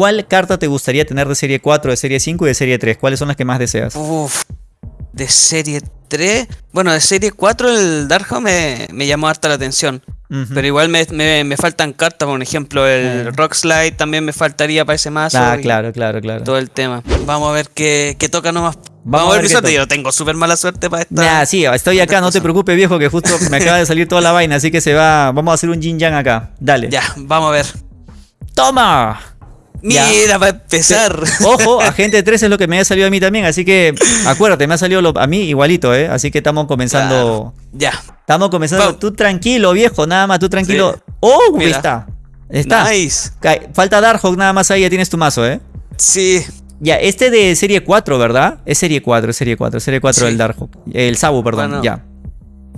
¿cuál carta te gustaría tener de serie 4, de serie 5 y de serie 3? ¿Cuáles son las que más deseas? Uf, de serie 3. Bueno, de serie 4 el Darkhold me, me llamó harta la atención. Pero igual me, me- me faltan cartas, por ejemplo, el Ah. Rock Slide también me faltaría para ese mazo. Ah, claro, claro, claro. Todo el tema. Vamos a ver qué, qué toca nomás. Vamos, a a ver ver mi qué suerte. toca. Yo tengo súper mala suerte para esta. Nah, sí, estoy acá, no te cosas. preocupes, viejo, que justo me acaba de salir toda la vaina, así que se va. Vamos a hacer un yin yang acá. Dale. Ya, vamos a ver. ¡Toma! Mira, para empezar. Ojo, agente 3 es lo que me ha salido a mí también, así que acuérdate, me ha salido lo- a mí igualito, ¿eh? Así que estamos comenzando. Ya. Estamos comenzando. Tú tranquilo, viejo, nada más, tú tranquilo. Sí. ¡Oh! Mira. está. Está. Nice. Falta Darkhawk nada más ahí, ya tienes tu mazo, ¿eh? Sí. Ya, este de serie 4, ¿verdad? Es serie 4, es serie 4, es serie 4 Sí. del Darkhawk. El Sabu, perdón, Bueno, ya.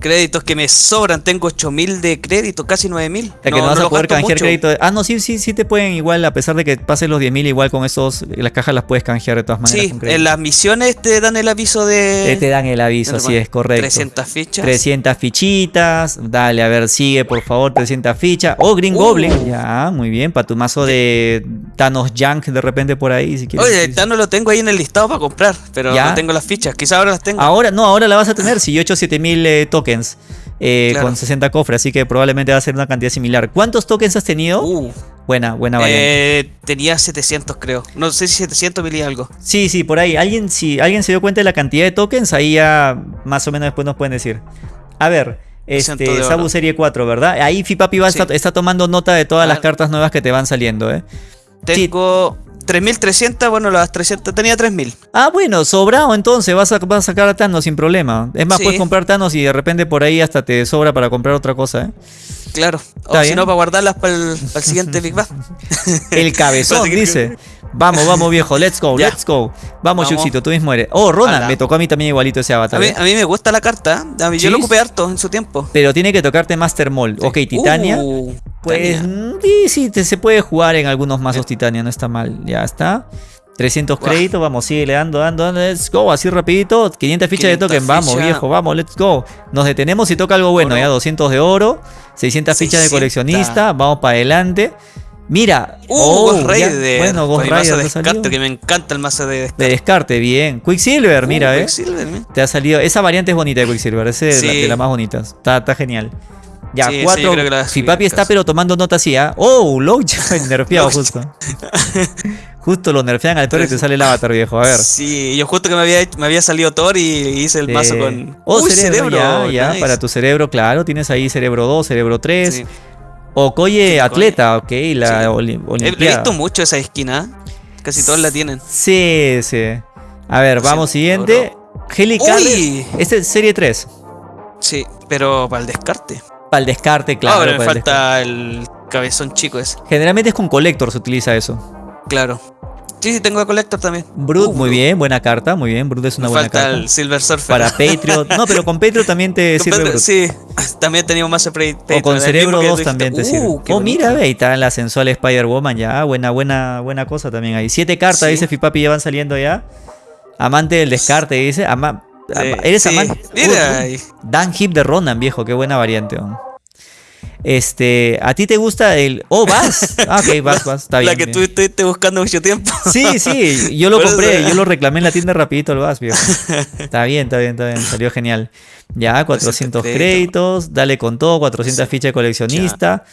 Créditos que me sobran. Tengo 8000 de crédito, casi 9000. O sea, que no, vas a poder canjear mucho. crédito. Ah, no, sí, sí, sí te pueden igual, a pesar de que pases los 10.000, igual con esos, las cajas las puedes canjear de todas maneras. Sí, en las misiones te dan el aviso de. Eh, te dan el aviso, sí, es correcto. 300 fichas. 300 fichitas. Dale, a ver, sigue, por favor, 300 fichas. Oh, Green Uh. Goblin. Ya, muy bien. Para tu mazo de Thanos Junk de repente por ahí, si quieres. Oye, ya no lo tengo ahí en el listado para comprar, pero ¿Ya? no tengo las fichas. Quizá ahora las tengo. Ahora, no, ahora la vas a tener. Si yo he hecho 7000 eh, tokens eh, Claro. con 60 cofres, así que probablemente va a ser una cantidad similar. ¿Cuántos tokens has tenido? Uh, buena, buena variante. eh, tenía 700 creo. No sé si 700 mil y algo. Sí, sí, por ahí. ¿Alguien, si alguien se dio cuenta de la cantidad de tokens, ahí ya más o menos después nos pueden decir. A ver, este. Sabu Serie 4, ¿verdad? Ahí Fipapi va Sí. está tomando nota de todas las cartas nuevas que te van saliendo, ¿eh? Tengo 3300, bueno, las 300, tenía 3000. Ah, bueno, sobrado entonces, vas a, vas a sacar a Thanos sin problema. Es más, Sí. puedes comprar Thanos y de repente por ahí hasta te sobra para comprar otra cosa, ¿eh? Claro. O si no, para guardarlas para el, para el siguiente Big Bang. El cabezón, dice. Vamos, vamos, viejo, let's go, Ya. let's go. Vamos. Yuxito, tú mismo eres. Oh, Ronan, me tocó a mí también igualito ese A avatar. mí, ¿eh? a mí me gusta la carta. ¿eh? A mí- ¿Sí? Yo lo ocupé harto en su tiempo. Pero tiene que tocarte Master Mold. Ok, Titania. Uh, Pues Titania. mm, sí, sí, te- se puede jugar en algunos mazos Titania, no está mal. Ya está. 300 Guau. créditos, vamos, sigue dando, dando, dando, let's go, así rapidito. 500 fichas de 500 token, vamos, ficha. viejo, vamos, let's go. Nos detenemos y toca algo bueno, Oro. ya 200 de oro, 600 fichas de 600. coleccionista, vamos para adelante. Mira, Uh, oh, Ghost ya, Rider. bueno, Ghost mazo Rider de salió. descarte, que me encanta el mazo de descarte. De descarte, bien. Quicksilver, mira, Uh, eh. Quicksilver, mira. Te ha salido. Esa variante es bonita de Quicksilver. Esa es de, la- Sí. de las más bonitas. Está, está genial. Ya, Sí, cuatro. subir Fipapi en está pero tomando nota así, ¿ah? Oh, Lockjaw nerfeado justo. justo lo nerfean al toro y te sale el avatar, viejo. A ver. Sí, yo justo que me había, me había salido Thor y hice el mazo Eh, con. Oh, Uy, cerebro, ya, ya, nice. para tu cerebro, claro. Tienes ahí cerebro 2, cerebro 3. Sí. Okoye Sí, atleta, ok, la Sí. oli- He, olimpiada. visto mucho esa esquina. Casi todos la tienen. Sí, sí. A ver, vamos, siguiente. Uy. Este es serie 3. Sí, pero para el descarte. Para el descarte, claro. Ahora me para el falta el cabezón chico ese. Generalmente es con Collector se utiliza eso. Claro. Sí, sí, tengo a Collector también. Brut, Uh, muy bien, buena carta, muy bien. Brut es una Me buena falta carta. el Silver Surfer. Para Patriot. No, pero con Patriot también te Con sirve Pedro- Brut. Sí, también teníamos más Patriot. O con Cerebro mismo que 2 dijiste. también te Uh, sirve. Oh, mira, ve, ahí está la sensual Spider-Woman ya. Buena, buena, buena cosa también ahí. Siete cartas, Sí. dice Fipapi, ya van saliendo ya. Amante del descarte, dice. Ama- Sí, ama- ¿Eres sí. amante? Mira, Uh, ahí. Dan Hip de Ronan, viejo, qué buena variante. oh. Este, ¿a ti te gusta el. Oh, vas. Ah, ok, vas, vas. Está bien. la que bien. tú estuviste buscando mucho tiempo. Sí, sí, yo lo Por compré, yo lo reclamé en la tienda rapidito el vas, viejo. Está bien, está bien, está bien, salió genial. Ya, 400 crédito. créditos, dale con todo, 400 Sí. fichas de coleccionista.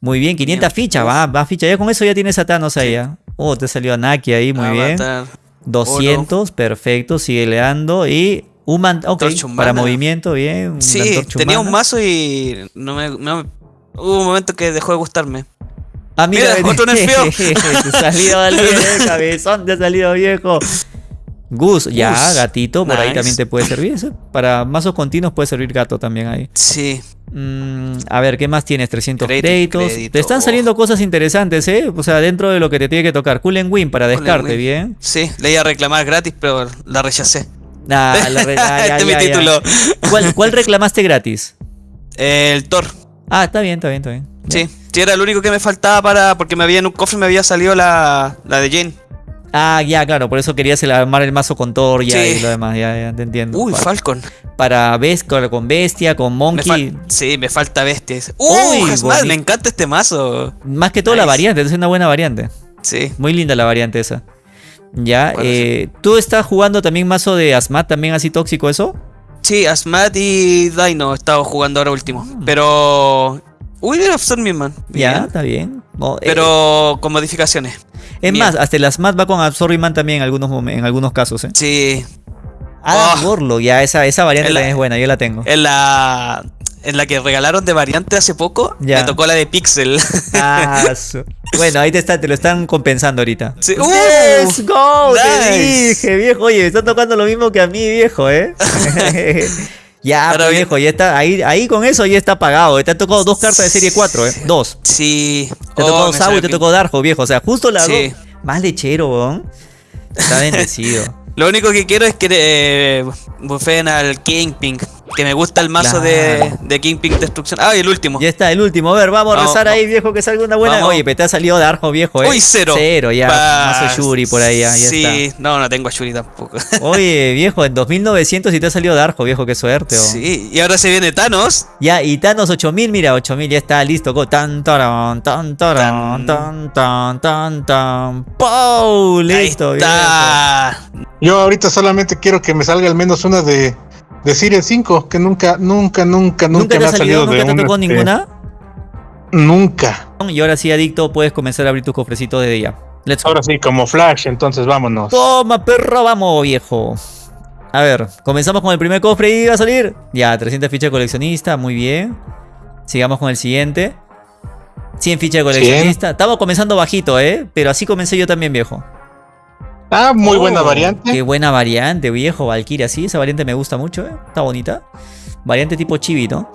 Muy bien, 500 Bien. fichas, va, va ficha. Ya con eso ya tienes a Thanos ahí. Oh, te salió Anaki ahí, muy bien. Avatar. 200, perfecto, sigue leando. Y un man, ok, Antorcha humana. para movimiento, bien. Sí, tenía un mazo y no me, no me- Hubo un momento que dejó de gustarme. Ah, mira, Mira, otro nerfeo. te salió el cabezón, te ha salido viejo. Gus, ya, Gus, gatito, por ahí también te puede servir. Para mazos continuos puede servir gato también ahí. Sí. Mm, a ver, ¿qué más tienes? 300 Crédito, créditos. crédito. Te están saliendo cosas interesantes, ¿eh? O sea, dentro de lo que te tiene que tocar. Cool and Win para Cool descarte, Win. bien. Sí, le iba a reclamar gratis, pero la rechacé. Ah, la re- ah, ya, este es mi ya. título. ¿Cuál, cuál reclamaste gratis? El Thor. Ah, está bien, está bien, está bien. Sí, sí, era el único que me faltaba para. Porque me había en un cofre me había salido la, la de Jane. Ah, ya, claro, por eso querías armar el mazo con Thor ya, Sí. y lo demás, ya, ya, te entiendo. Uy, Falcon. para Bes- con Bestia, con Monkey. sí, me falta bestias. Uy, Uy, me encanta este mazo. Más que todo la variante, es una buena variante. Sí. Muy linda la variante esa. Ya, eh, ¿tú estás jugando también mazo de Asmat, también así tóxico eso? Sí, Asmat y Dino he estado jugando ahora último. Pero. Wither of Stormman. Ya, Bien. está bien. No, eh, Pero con modificaciones. es más, hasta el Asmat va con Absorbing también en algunos, en algunos casos, ¿eh? Sí. Ah, Oh. Warlock, ya, esa, esa variante la- también es buena, yo la tengo. En la. En la que regalaron de variante hace poco, Ya. me tocó la de Pixel. Ah, su- Bueno, ahí te, está, te lo están compensando ahorita. Sí. ¡Let's ¡Uh! go! Te dije, viejo. Oye, me está tocando lo mismo que a mí, viejo, ¿eh? ya, Ahora pues, bien. viejo, ya está. Ahí, ahí con eso ya está pagado. Te han tocado dos cartas de serie 4, ¿eh? Dos. Sí. Te Oh, tocó me Sabu y te tocó Darjo, viejo. O sea, justo las Sí. dos. Más lechero, weón. Está bendecido. Lo único que quiero es que eh, bufen al Kingpin. Que me gusta el mazo de, Claro. de Kingpin Destrucción. Ah, y el último. ya está, el último. A ver, vamos a rezar ahí, viejo, que salga una buena. Vamos. Oye, pero te ha salido Darjo, viejo, ¿eh? Uy, cero. Cero, ya. Pa- Mazo Yuri por ahí, ya, ya sí, está. no, no tengo a Shuri tampoco. Oye, viejo, en 2900 y te ha salido Darjo, viejo, qué suerte. oh. sí, y ahora se viene Thanos. Ya, y Thanos 8000, mira, 8000 ya está listo. Go. Tan, taran, tan, taran, tan, tan, tan, tan. ¡Pow! Listo, Ahí viejo. está. Yo ahorita solamente quiero que me salga al menos una de, de Series 5, que nunca, nunca, nunca, nunca, ¿Nunca te me ha salido? salido ¿Nunca de te tocó este, ninguna? Nunca. Y ahora sí, adicto, puedes comenzar a abrir tus cofrecitos desde ya. Let's. Ahora sí, como Flash, entonces vámonos. Toma, perro, vamos, viejo. A ver, comenzamos con el primer cofre y va a salir. Ya, 300 fichas de coleccionista, muy bien. Sigamos con el siguiente. 100 fichas de coleccionista. Estamos comenzando bajito, ¿eh? Pero así comencé yo también, viejo. Ah, muy Oh, buena variante. Qué buena variante, viejo. Valkyria, sí, esa variante me gusta mucho, ¿eh? Está bonita. Variante tipo chibi, ¿no?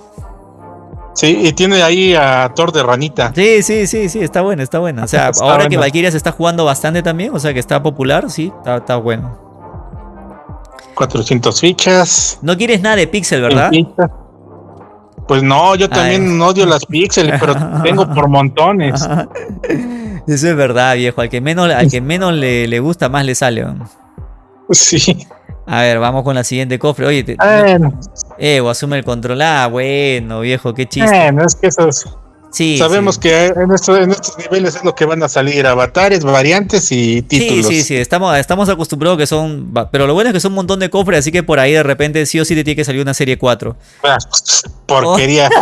Sí, y tiene ahí a Thor de ranita. Sí, sí, sí, sí, está buena, está buena. O sea, Está ahora que. Valkyria se está jugando bastante también, o sea que está popular, sí, está, está bueno. 400 fichas. No quieres nada de Pixel, ¿verdad? Pues no, yo también odio las píxeles, pero tengo por montones. Eso es verdad, viejo. Al que menos, al que menos le, le gusta, más le sale. ¿no? Sí. A ver, vamos con la siguiente cofre. Oye, te, Bueno, Evo, asume el control. Ah, bueno, viejo, qué chiste. bueno, es que esos, Sí, sabemos sí. que en, esto- en estos niveles es lo que van a salir, avatares, variantes y Sí, títulos. sí, sí, estamos, estamos acostumbrados que son. Pero lo bueno es que son un montón de cofres, así que por ahí de repente sí o sí te tiene que salir una serie 4. Ah, porquería.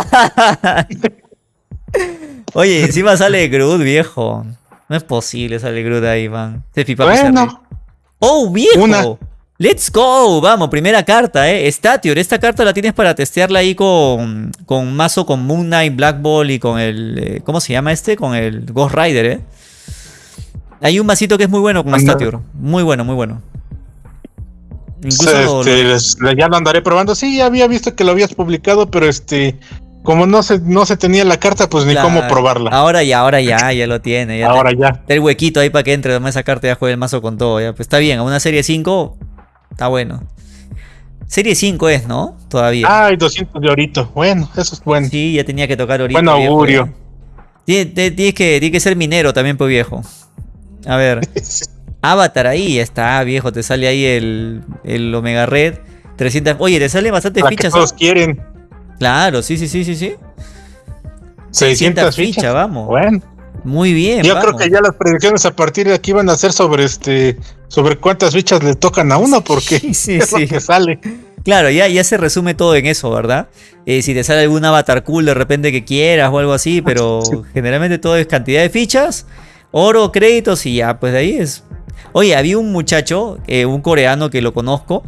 Oye, encima sale Groot, viejo. No es posible, sale Groot ahí, man. Este pipa bueno, ¡Oh, viejo! Una. ¡Let's go! Vamos, primera carta, ¿eh? Statior, esta carta la tienes para testearla ahí con, con mazo, con Moon Knight, Black Ball y con el... eh, ¿Cómo se llama este? Con el Ghost Rider, ¿eh? Hay un masito que es muy bueno con. Statior. Muy bueno, muy bueno. Incluso este, lo- les- ya lo andaré probando. Sí, ya había visto que lo habías publicado, pero este, como no se, no se tenía la carta, pues ni cómo probarla. Ahora ya, ahora ya, ya lo tiene. Ya Ahora ya. Está el huequito ahí para que entre además esa carta y ya juegue el mazo con todo. Ya. Pues está bien, a una serie 5 está bueno. Serie 5 es, ¿no? Todavía. Ay, 200 de orito. Bueno, eso es bueno. Sí, ya tenía que tocar ahorita. Buen augurio. Tienes que, tiene que ser minero también, pues viejo. A ver. Avatar ahí está, viejo. Te sale ahí el, el Omega Red. 300. Oye, te salen bastantes La que fichas. todos ¿ah? quieren. Claro, sí, sí, sí, sí, sí. 600 fichas, fichas. vamos. Bueno, Muy bien. yo vamos. creo que ya las predicciones a partir de aquí van a ser sobre este, sobre cuántas fichas le tocan a uno, porque Sí, sí, es sí. lo que sale. Claro, ya, ya se resume todo en eso, ¿verdad? Eh, si te sale algún avatar cool de repente que quieras o algo así, pero generalmente todo es cantidad de fichas, oro, créditos y ya, pues de ahí es. Oye, había un muchacho, eh, un coreano que lo conozco,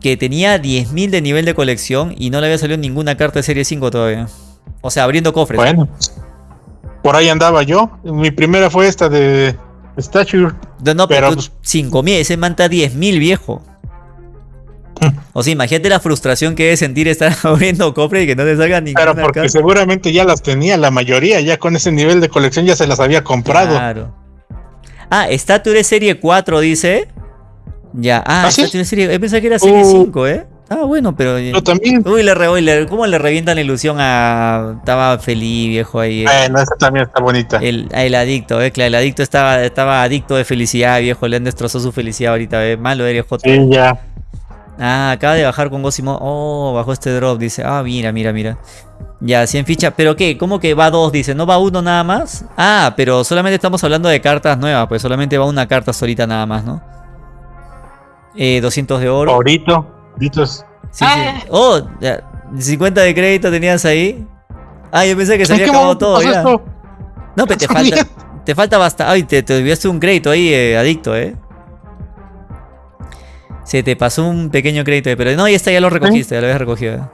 que tenía 10.000 de nivel de colección y no le había salido ninguna carta de serie 5 todavía. O sea, abriendo cofres. Bueno, por ahí andaba yo. Mi primera fue esta de Stature. No, no, pero, pero, tú, pues- 5.000, ese manta 10.000 viejo. O sea, imagínate la frustración que debe sentir estar abriendo cofres y que no te salga ninguna Pero porque carta. seguramente ya las tenía la mayoría, ya con ese nivel de colección ya se las había comprado. Claro. Ah, Stature es serie 4, dice. Ya, ah, ¿Ah, sí? Serie. Yo pensaba que era serie Uh. 5, ¿eh? Ah, bueno, pero. Yo también. Uy, le, re- le- ¿cómo le revientan la ilusión a. Estaba feliz, viejo, ahí. eh. Bueno, esa también está bonita. El, el adicto, eh, claro, el adicto estaba, estaba adicto de felicidad, viejo, le han destrozado su felicidad ahorita, eh. Malo eres, Joto. Sí, ya. Ah, acaba de bajar con Gosimo. Oh, bajó este drop, dice. Ah, mira, mira, mira. Ya, 100 fichas. ¿Pero qué? ¿Cómo que va dos? Dice, ¿no va uno nada más? Ah, pero solamente estamos hablando de cartas nuevas, pues solamente va una carta solita nada más, ¿no? Eh, 200 de oro. Favorito. Ditos. Sí, sí. Oh, ya, 50 de crédito tenías ahí. Ah, yo pensé que se ¿En había acabado todo ya. esto? No, pero te falta, te falta bastante. Ay, te, te olvidaste un crédito ahí, eh, adicto, eh. Se te pasó un pequeño crédito ahí, pero no, ya está, ya lo recogiste, ya lo habías recogido.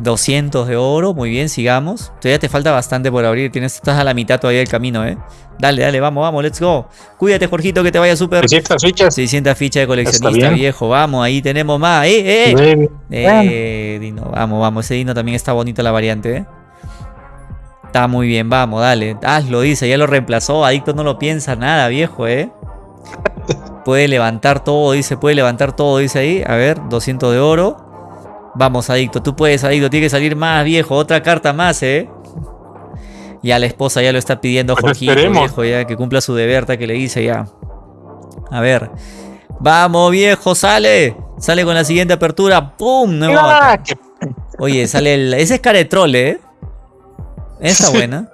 Eh. 200 de oro, muy bien, sigamos. Todavía te falta bastante por abrir, tienes, estás a la mitad todavía del camino, eh. Dale, dale, vamos, vamos, let's go. Cuídate, Jorgito, que te vaya súper. 300 fichas. 600 fichas de coleccionista, viejo, vamos, ahí tenemos más. ¡Eh, eh! eh! Bien. Eh, Dino, vamos, vamos. Ese Dino también está bonita la variante, ¿eh? Está muy bien, vamos, dale. Hazlo, dice, ya lo reemplazó. Adicto no lo piensa nada, viejo, ¿eh? Puede levantar todo, dice, puede levantar todo, dice ahí. A ver, 200 de oro. Vamos, adicto, tú puedes, adicto. Tiene que salir más, viejo. Otra carta más, ¿eh? Ya la esposa ya lo está pidiendo, Pues Jorgito, esperemos. viejo, ya que cumpla su deber, que le dice ya. A ver. Vamos, viejo, sale. Sale con la siguiente apertura. ¡Pum! Nueva. Ah, Oye, sale el. Ese es troll, ¿eh? Esta buena.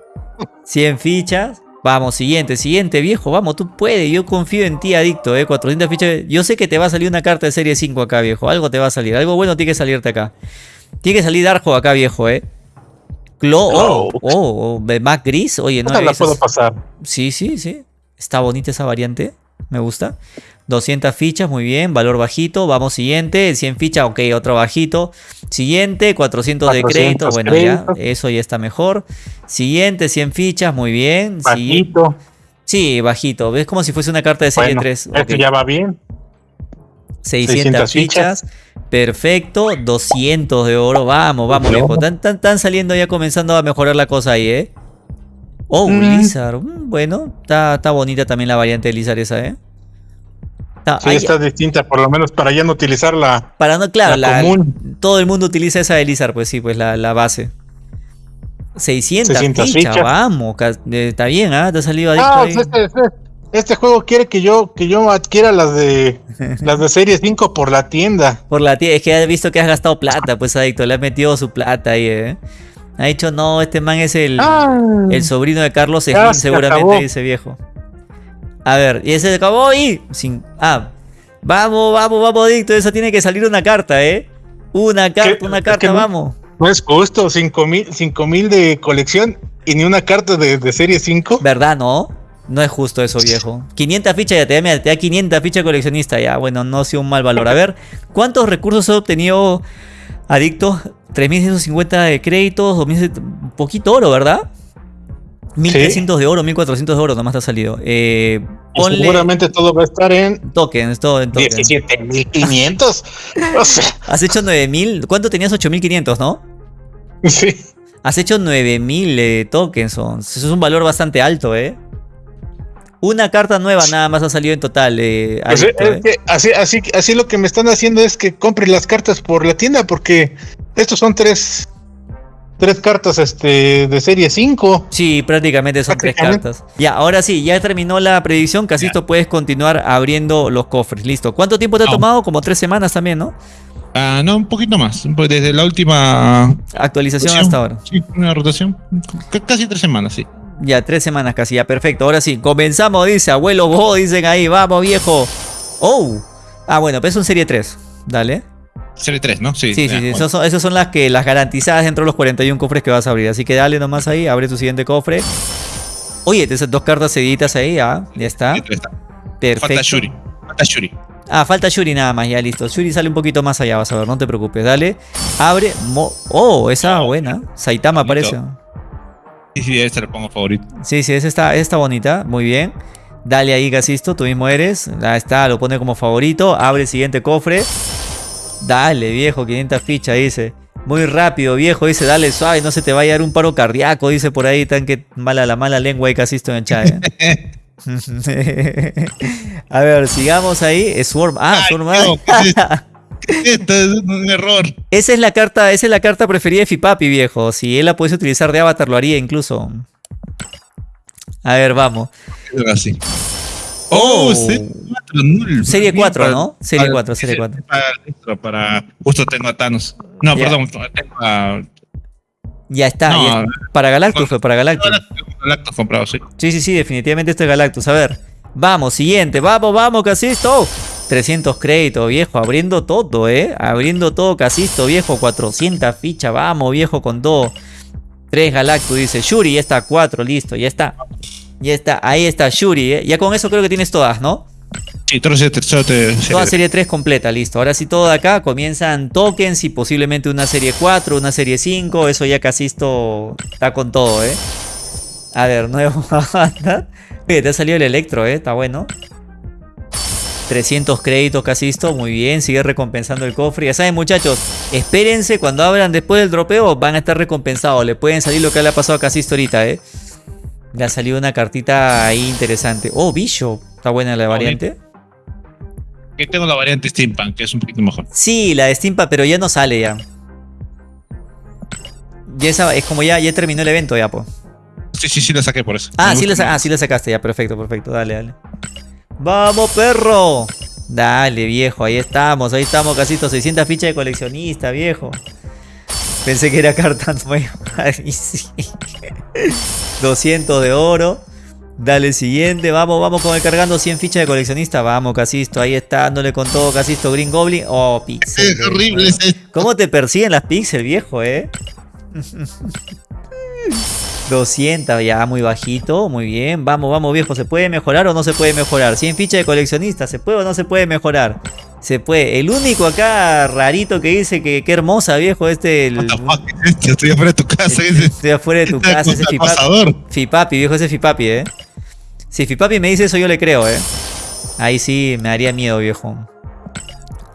100 fichas. Vamos, siguiente, siguiente, viejo. Vamos, tú puedes. Yo confío en ti, adicto, ¿eh? 400 fichas. Yo sé que te va a salir una carta de serie 5 acá, viejo. Algo te va a salir. Algo bueno tiene que salirte acá. Tiene que salir Darjo acá, viejo, ¿eh? Clo. Oh, oh, oh, Mac Gris. Oye, no. la puedo pasar. Sí, sí, sí. Está bonita esa variante. Me gusta. 200 fichas, muy bien. Valor bajito. Vamos, siguiente. 100 fichas, ok, otro bajito. Siguiente, 400, de 400 crédito. Bueno, ya, eso ya está mejor. Siguiente, 100 fichas, muy bien. Bajito. Sí, bajito. ¿Ves como si fuese una carta de serie Bueno, 3? esto Ok. ya va bien. 600 600 fichas. Perfecto. 200 de oro. Vamos, vamos. Están, están- están saliendo ya comenzando a mejorar la cosa ahí, ¿eh? Oh, Mm. Lizard. Mm, Bueno, está, está bonita también la variante de Lizard esa, ¿eh? Sí, está distinta, por lo menos para ya no utilizar la, para no, claro, la la- común. todo el mundo utiliza esa de Lizard, pues sí, pues la, la base. 600, 600 fichas, fichas. vamos. eh, Está bien, ¿ah? Te ha salido adicto Ah, ahí. pues este, este- este juego quiere que yo que yo adquiera las de las de serie 5 por la tienda. Por la tía, es que ha visto que has gastado plata, pues adicto. Le ha metido su plata ahí, ¿eh? Ha dicho, no, este man es el. Ah, El sobrino de Carlos Slim, se seguramente, acabó. dice viejo. A ver, y ese se acabó y. Sin, ah, vamos, vamos, vamos, Adicto. Esa tiene que salir una carta, ¿eh? Una carta, una carta, que no- vamos. no es justo, 5 mil, cinco mil de colección y ni una carta de, de serie 5. ¿Verdad, no? No es justo eso, viejo. 500 fichas ya te da, mira, te da 500 fichas coleccionista ya. Bueno, no ha sido un mal valor. A ver, ¿cuántos recursos ha obtenido Adicto? 3.150 de créditos, 2.000, un poquito oro, ¿verdad? 1.300 de oro, 1.400 de oro nomás te ha salido. Eh, ponle seguramente todo va a estar en tokens, todo en tokens. 17.500. o sea, Has hecho 9000. ¿Cuánto tenías? 8500, ¿no? sí. Has hecho 9000 eh, tokens. Eso es un valor bastante alto, ¿eh? Una carta nueva nada más ha salido en total. Eh, Pues, adicto, es ¿eh? que así, así, así lo que me están haciendo es que compre las cartas por la tienda porque estos son tres tres cartas este de serie 5. Sí, prácticamente son tres cartas. Ya, ahora sí, ya terminó la predicción. Casito, puedes continuar abriendo los cofres. Listo. ¿Cuánto tiempo te ha No. tomado? Como tres semanas también, ¿no? Ah, no, un poquito más. po- Desde la última. Actualización rotación. hasta ahora. Sí, una rotación. C- casi tres semanas, sí. Ya, tres semanas casi, ya, perfecto. Ahora sí, comenzamos, dice abuelo Bo, dicen ahí, vamos viejo. Oh. Ah, bueno, pero es un serie 3. Dale. Serie 3, ¿no? Sí, Sí, sí. Esas son, esas son las que las garantizadas dentro de los 41 cofres que vas a abrir. Así que dale nomás ahí, abre tu siguiente cofre. Oye, te esas dos cartas seguiditas ahí, ah, ya está. Perfecto. Falta Shuri. Falta Shuri. Ah, falta Shuri nada más, ya listo. Shuri sale un poquito más allá, vas a ver, no te preocupes. Dale. Abre. mo- oh, esa buena. Saitama parece. Sí, sí, ese lo pongo favorito. Sí, sí, esa está, está bonita, muy bien. Dale ahí, Gasisto, tú mismo eres. Ahí está, lo pone como favorito. Abre el siguiente cofre. Dale, viejo, 500 fichas, dice. Muy rápido, viejo, dice, dale suave, no se te vaya a dar un paro cardíaco, dice por ahí, tan que mala la mala lengua y Casisto en. ¿eh? a ver, sigamos ahí. Swarm. Ah, Swarm. no, ¿qué es esto? Es un error. Esa es la carta, esa es la carta preferida de Fipapi, viejo. Si él la pudiese utilizar de avatar, lo haría incluso. A ver, vamos. Oh, Oh. serie 4, null. Serie Bien, 4, para- ¿no? Serie para- 4, serie 4. Para, para- justo tengo a Thanos. No, Ya. perdón, tengo a. Ya está. No, ya- Para Galactus fue, para Galactus. Galactus comprado, sí. Sí, sí, sí, definitivamente esto es Galactus. A ver, vamos, siguiente, vamos, vamos, Casisto. 300 créditos, viejo, abriendo todo, ¿eh? Abriendo todo, Casisto, viejo, 400 fichas, vamos, viejo, con todo. 3 Galactus, dice Shuri, ya está, 4, listo, ya está. Ya está, ahí está Shuri, ¿eh? Ya con eso creo que tienes todas, ¿no? Sí, todo tercero te. Toda serie 3 completa, listo. Ahora sí, todo de acá comienzan tokens y posiblemente una serie 4, una serie 5. Eso ya Casisto está con todo, ¿eh? A ver, nuevo te ha salido el Electro, ¿eh? Está bueno. 300 créditos Casisto, muy bien. Sigue recompensando el cofre. Ya saben, muchachos, espérense cuando abran después del dropeo. Van a estar recompensados. Le pueden salir lo que le ha pasado a Casisto ahorita, ¿eh? Le ha salido una cartita ahí interesante. Oh, Bishop. Está buena la variante. Que tengo la variante Steampunk, que es un poquito mejor. Sí, la de Steampa, pero ya no sale ya. Ya esa, es como ya, ya terminó el evento ya, pues. Sí, sí, sí, la saqué por eso. Ah, sí la, ah, sí la sacaste ya, perfecto, perfecto. Dale, dale. ¡Vamos, perro! Dale, viejo, ahí estamos, ahí estamos, casito. 600 fichas de coleccionista, viejo. Pensé que era carta nueva. Ay, sí. 200 de oro. Dale, siguiente. Vamos, vamos con el cargando 100 fichas de coleccionista. Vamos, Casisto. Ahí está, dándole con todo, Casisto. Green Goblin. Oh, pixel. Es horrible. ¿Cómo te persiguen las pixel, viejo, eh? 200, ya muy bajito, muy bien. Vamos, vamos, viejo. ¿Se puede mejorar o no se puede mejorar? 100 fichas de coleccionista, ¿se puede o no se puede mejorar? Se puede. El único acá rarito que dice que qué hermosa, viejo, este. El, What the fuck es esto? Estoy afuera de tu casa. ese. estoy afuera de tu Este casa, ese es Fipapi. Fipapi, viejo, ese es Fipapi, eh. Si Fipapi me dice eso, yo le creo, eh. Ahí sí me daría miedo, viejo.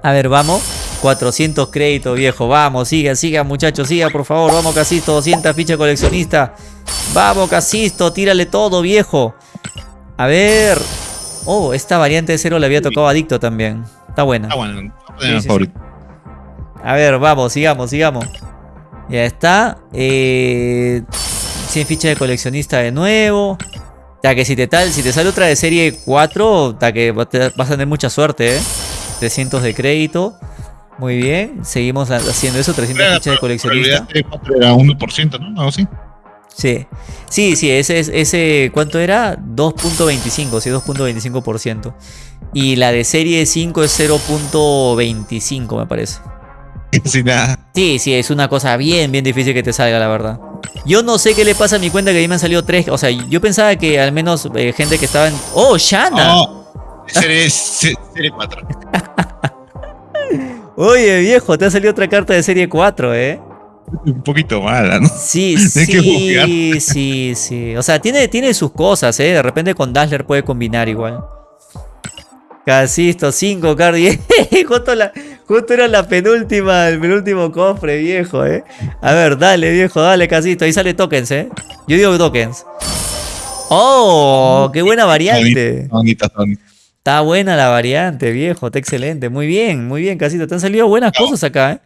A ver, vamos. 400 créditos, viejo. Vamos, siga, siga, muchachos, siga, por favor. Vamos, Casisto. 200 fichas coleccionista. Vamos, Casisto. Tírale todo, viejo. A ver. Oh, esta variante de cero le había tocado adicto también. Está buena. Ah, bueno, Sí, sí, favorito. A ver, vamos, sigamos, sigamos. Ya está. Eh, 100 fichas de coleccionista de nuevo. Ya que si te, tal, si te sale otra de serie 4, ta que vas a tener mucha suerte, ¿eh? 300 de crédito. Muy bien. Seguimos ha- haciendo eso, 300 Era, fichas de coleccionista. Era 1%, ¿no? Algo así. Sí. Sí, sí, ese, es- ese ¿cuánto era? 2.25, sí, 2.25%. Y la de serie 5 es 0.25, me parece. Sin nada. Sí, sí, es una cosa bien, bien difícil que te salga, la verdad. Yo no sé qué le pasa a mi cuenta que a mí me han salido tres. O sea, yo pensaba que al menos eh, gente que estaba en. ¡Oh, Shana! Oh, serie, se- serie 4. Oye, viejo, te ha salido otra carta de serie 4, ¿eh? Un poquito mala, ¿no? Sí, Hay que sí, sí, sí. O sea, tiene, tiene sus cosas, ¿eh? De repente con Dazzler puede combinar igual. Casisto, 5 cards. justo, la, justo era la penúltima, el penúltimo cofre, viejo, ¿eh? A ver, dale, viejo, dale, Casisto. Ahí sale tokens, ¿eh? Yo digo tokens. ¡Oh! ¡Qué buena variante! Bonita, bonita. Está buena la variante, viejo. Está excelente. Muy bien, muy bien, Casito. Te han salido buenas cosas acá, ¿eh?